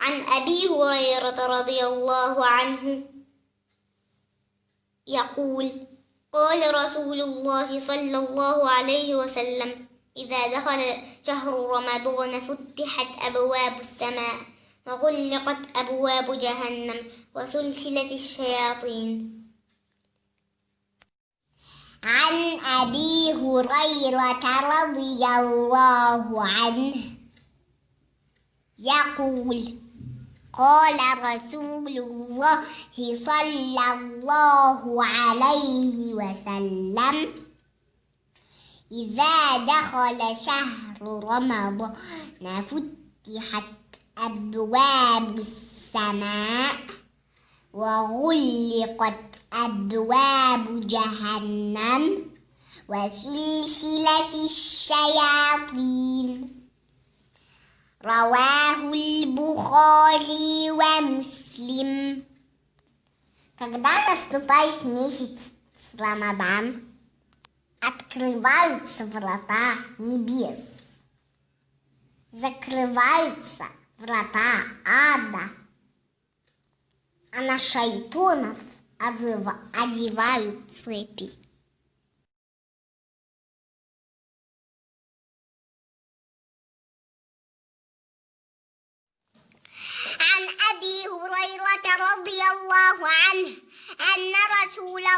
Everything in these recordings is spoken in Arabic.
عن أبي هريرة رضي الله عنه يقول قال رسول الله صلى الله عليه وسلم إذا دخل شهر رمضان فتحت أبواب السماء وغلقت أبواب جهنم وسلسلة الشياطين. عن أبي هريرة رضي الله عنه يقول قال رسول الله صلى الله عليه وسلم إذا دخل شهر رمضان فتحت أبواب السماء وغلقت أبواب جهنم وسلسلة الشياطين. Раваху Бухари ва Муслим. Когда наступает месяц Рамадан, открываются врата небес, закрываются врата ада, а на шайтонов одевают цепи.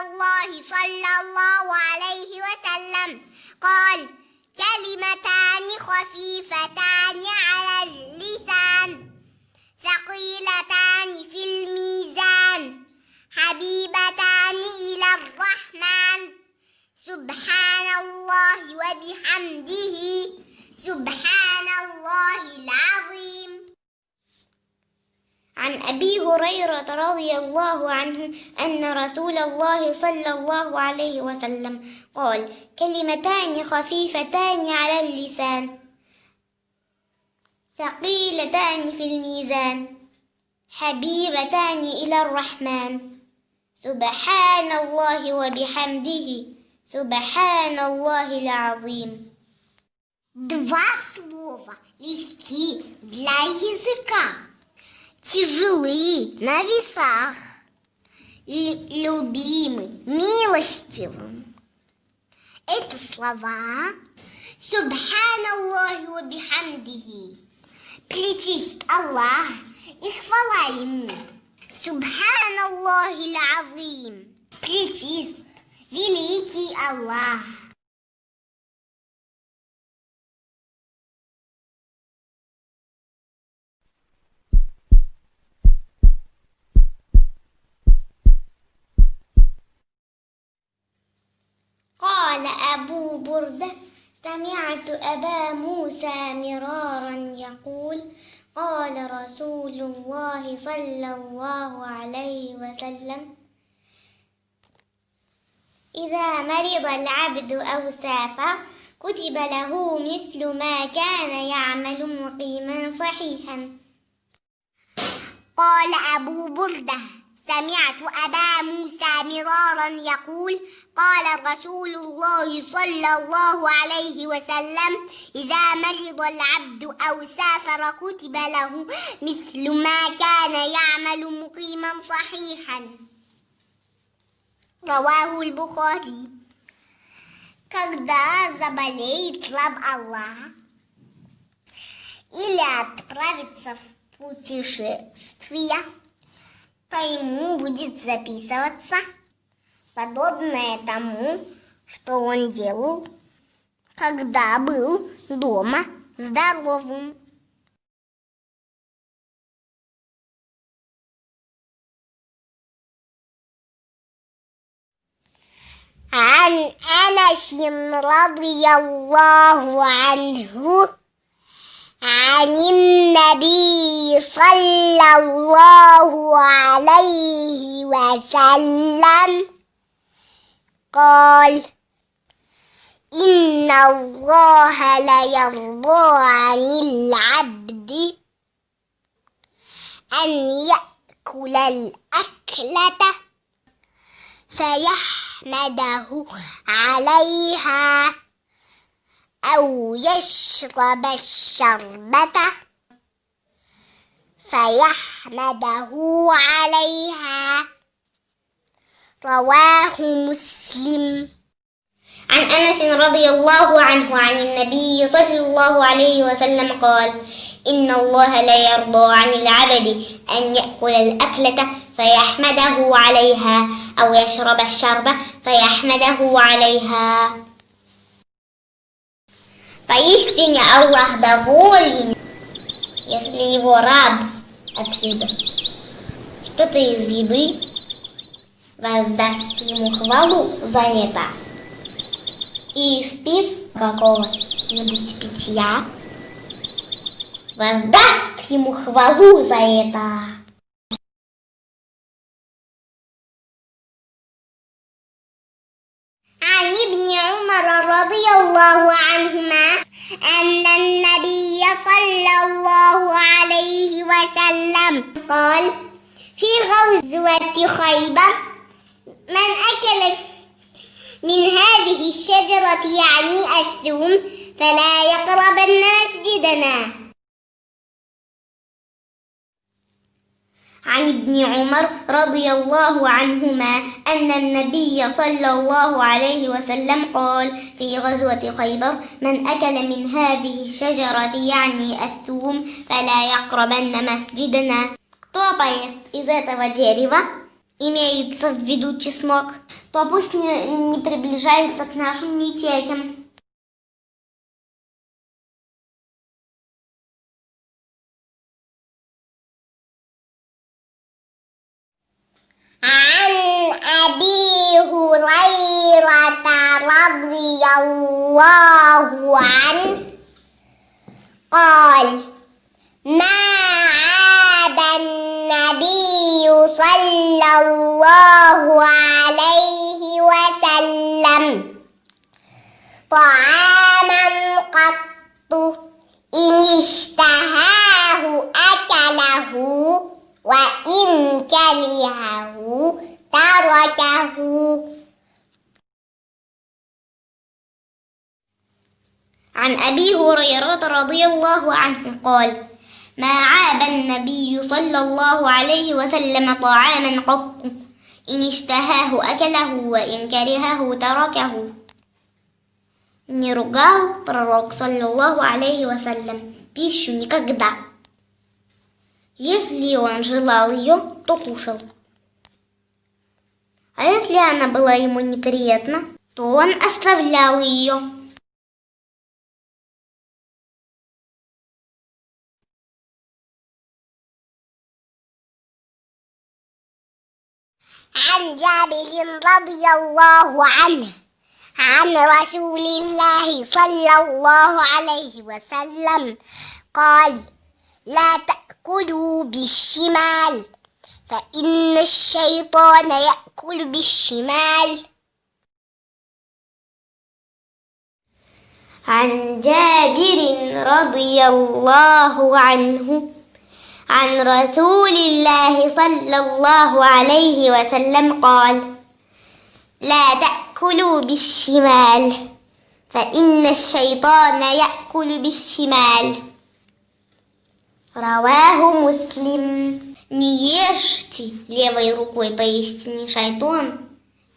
الله صلى الله عليه وسلم. قال كلمتان خفيفتان على اللسان. ثقيلتان في الميزان. حبيبتان إلى الرحمن. سبحان الله وبحمده. سبحان الله العظيم. عن أبي هريرة رضي الله عنه أن رسول الله صلى الله عليه وسلم قال كلمتان خفيفتان على اللسان ثقيلتان في الميزان حبيبتان إلى الرحمن سبحان الله وبحمده سبحان الله العظيم Два слова легки для языка, Тяжелы на весах, любимы милостивым. Это слова Субханаллахи ва бихамдихи. Причист Аллах и хвала Ему. Субханаллахи азим. Причист великий Аллах. قال أبو بردة سمعت أبا موسى مرارا يقول قال رسول الله صلى الله عليه وسلم إذا مرض العبد أو سافر كتب له مثل ما كان يعمل مقيما صحيحا. قال أبو بردة سمعت أبا موسى مرارا يقول قال رسول الله صلى الله عليه وسلم إذا مرض العبد أو سافر كتب له مثل ما كان يعمل مقيما صحيحا رواه البخاري Когда заболеет раб Аллаха или отправится в путешествие, то ему будет записываться подобное тому, что он делал, когда был дома здоровым. عن أنس رضي الله عنه عن النبي صلى الله عليه وسلم قال إن الله ليرضى عن العبد أن يأكل الأكلة فيحمده عليها أو يشرب الشربة فيحمده عليها رواه مسلم عن أنس رضي الله عنه عن النبي صلى الله عليه وسلم قال إن الله لا يرضى عن العبد أن يأكل الأكلة فيحمده عليها أو يشرب الشرب فيحمده عليها Поистине Аллах доволен, если его раб отсюда что-то из еды воздаст ему хвалу за это. И спив какого-нибудь питья, воздаст ему хвалу за это. عن ابن عمر رضي الله عنهما أن النبي صلى الله عليه وسلم قال في غزوة خيبر من أكل من هذه الشجرة يعني الثوم فلا يقربن مسجدنا عن ابن عمر رضي الله عنهما أن النبي صلى الله عليه وسلم قال في غزوة خيبر من أكل من هذه الشجرة يعني الثوم فلا يقربن مسجدنا Кто поест из этого дерева, имеется в виду чеснок, то пусть не, не приближается к нашим мечетям. عن أبي هريرة رضي الله عنه قال ما عاب النبي صلى الله عليه وسلم. طعاما قط إن اشتهاه أكله وإن كرهه تركه. عن أبي هريرة رضي الله عنه قال ما عاب النبي صلى الله عليه وسلم طعاما قط إن اشتهاه أكله وإن كرهه تركه Не ругал пророк, саллиллаху алейхи вассалям, пищу никогда. Если он желал ее, то кушал. А если она была ему неприятна, то он оставлял ее. عن جابر رضي الله عنه عن رسول الله صلى الله عليه وسلم قال لا تأكلوا بالشمال فإن الشيطان يأكل بالشمال. عن جابر رضي الله عنه عن رسول الله صلى الله عليه وسلم قال لا تأكلوا بالشمال فإن الشيطان يأكل بالشمال رواه مسلم Не ешьте левой рукой, поистине шайтон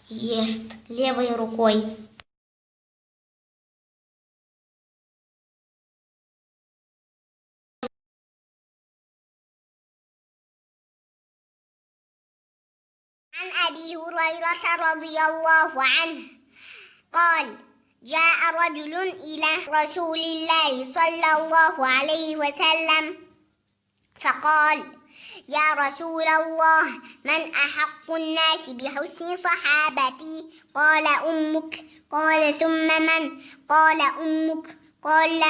ест левой рукой. عن أبي هريرة رضي الله عنه قال جاء رجل إلى رسول الله صلى الله عليه وسلم فقال يا رسول الله من أحق الناس بحسن صحابتي؟ قال أمك. قال ثم من؟ قال أمك. قال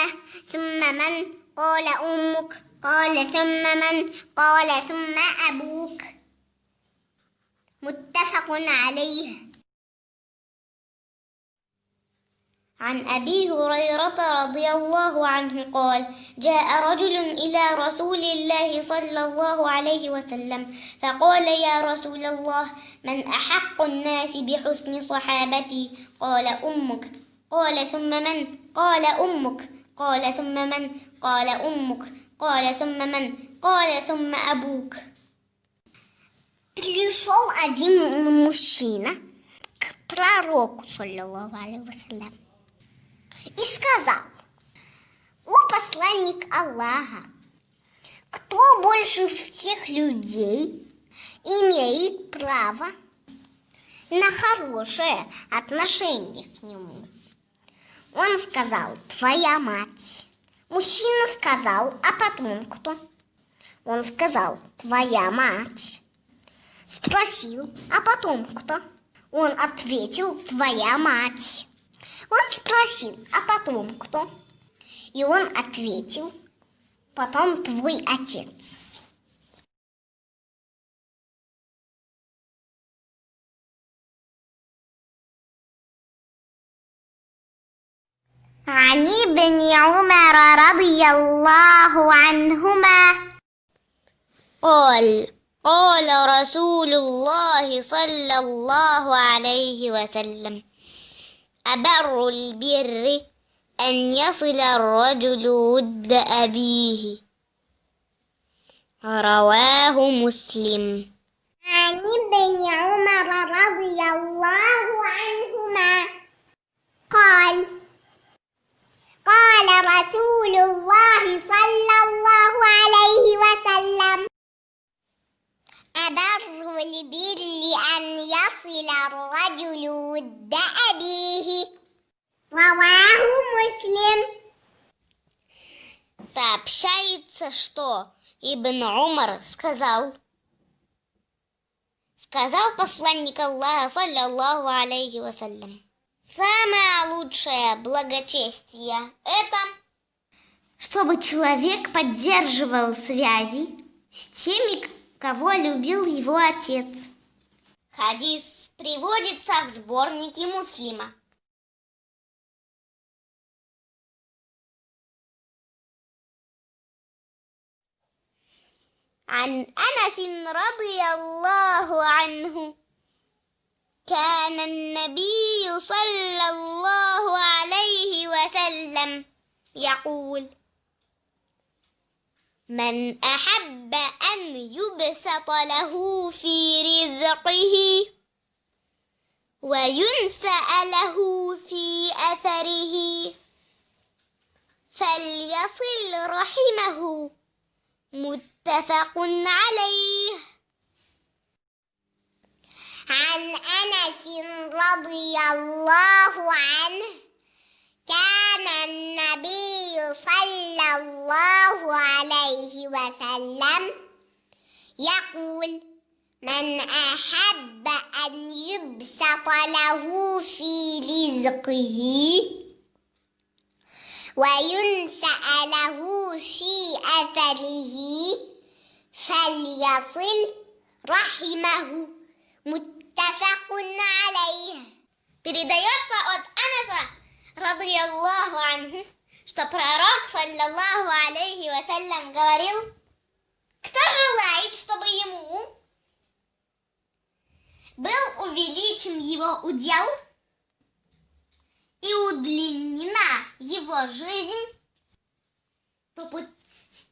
ثم من؟ قال أمك. قال ثم من؟ قال ثم أبوك. متفق عليه. عن أبي هريرة رضي الله عنه قال جاء رجل إلى رسول الله صلى الله عليه وسلم فقال يا رسول الله من أحق الناس بحسن صحابتي؟ قال أمك. قال ثم من؟ قال أمك. قال ثم من؟ قال أمك. قال ثم من؟ قال ثم أبوك. Пришел один мужчина к пророку, вассалям, и сказал, «О посланник Аллаха, кто больше всех людей имеет право на хорошее отношение к нему?» Он сказал, «Твоя мать». Мужчина сказал, «А потом кто?» Он сказал, «Твоя мать». Спросил, «А потом кто?» Он ответил, «Твоя мать». Он спросил, «А потом кто?» И он ответил, «Потом твой отец». عن ابن عمر رضي الله عنهما قال قال رسول الله صلى الله عليه وسلم أبر البر أن يصل الرجل ود أبيه. رواه مسلم. عن ابن عمر رضي الله عنهما قال قال رسول الله صلى الله عليه وسلم أبر البر أن يصل الرجل ود أبيه رواه مسلم Сообщается, что Ибн Умар сказал, сказал посланник Аллаха, саллиллаху алейхи вассалям, самое лучшее благочестие – это чтобы человек поддерживал связи с теми, кого любил его отец. Хадис приводится в сборнике Муслима. عن أنس رضي الله عنه كان النبي صلى الله عليه وسلم يقول من أحب أن يبسط له في رزقه وينسأ له في أثره. فليصل رحمه. متفق عليه. عن أنس رضي الله عنه كان النبي صلى الله عليه وسلم يقول من أحب أن يبسط له في رزقه وينسأ له في أثره فليصل رحمه متفق عليه. بروايات فؤاد أنس Анаса, радиаллаху анху, что пророк, саллаллаху алейхи вассалям, говорил, кто желает, чтобы ему был увеличен его удел и удлинена его жизнь, то пусть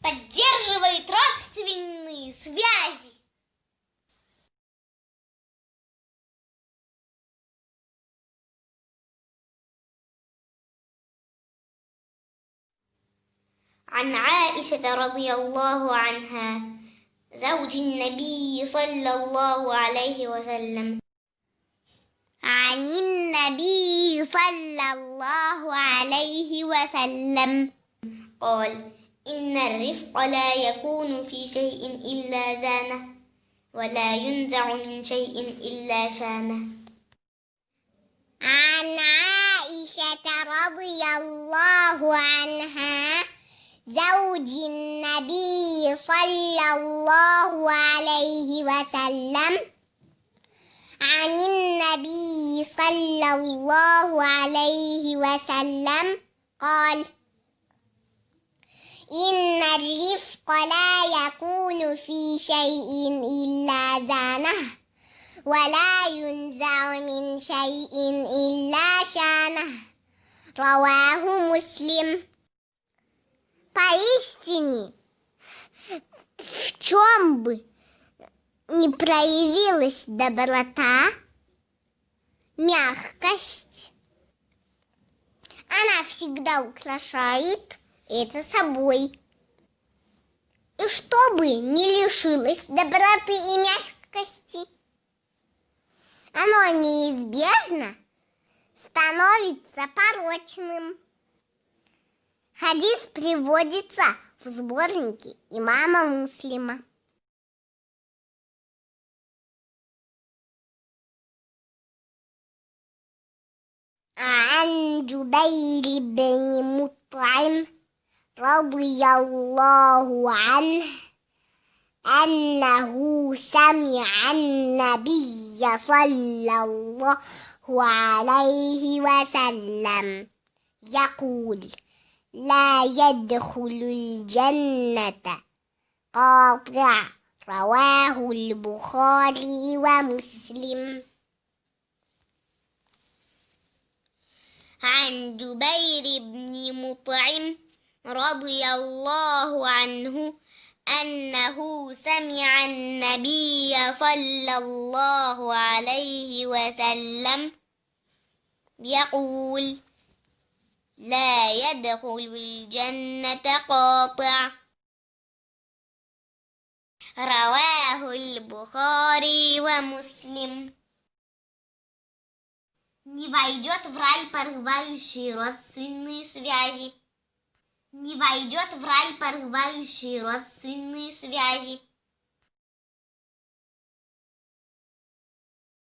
поддерживает родственные связи. عن عائشة رضي الله عنها زوج النبي صلى الله عليه وسلم. عن النبي صلى الله عليه وسلم. قال إن الرفق لا يكون في شيء إلا زانة ولا ينزع من شيء إلا شانة. عن عائشة رضي الله عنها زوج النبي صلى الله عليه وسلم عن النبي صلى الله عليه وسلم قال إن الرفق لا يكون في شيء إلا زانه ولا ينزع من شيء إلا شانه. رواه مسلم. Поистине, в чем бы не проявилась доброта, мягкость, она всегда украшает это собой. И чтобы не лишилось доброты и мягкости, оно неизбежно становится порочным. Хадис приводится в сборнике имама Муслима. عن جبير بن مطعم رضي الله عنه أنه سمع النبي صلى الله عليه وسلم يقول لا يدخل الجنة. قاطع. رواه البخاري ومسلم. عن جبير بن مطعم رضي الله عنه أنه سمع النبي صلى الله عليه وسلم يقول لا يدخل الجنة قاطع رواه البخاري ومسلم Не войдет в рай порывающие родственные связи. Не войдет в рай порывающие родственные связи.